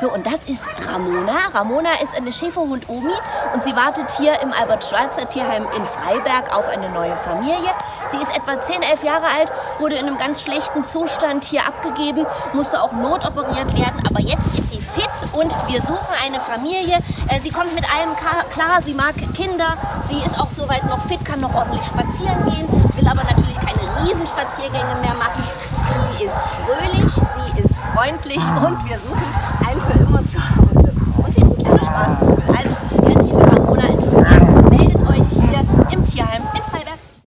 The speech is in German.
So, und das ist Ramona. Ramona ist eine Schäferhund-Omi und sie wartet hier im Albert-Schweitzer-Tierheim in Freiberg auf eine neue Familie. Sie ist etwa 10, 11 Jahre alt, wurde in einem ganz schlechten Zustand hier abgegeben, musste auch notoperiert werden, aber jetzt ist sie fit und wir suchen eine Familie. Äh, sie kommt mit allem klar, sie mag Kinder, sie ist auch soweit noch fit, kann noch ordentlich spazieren gehen, will aber natürlich keine Riesenspaziergänge mehr machen. Sie ist fröhlich, sie ist freundlich und wir suchen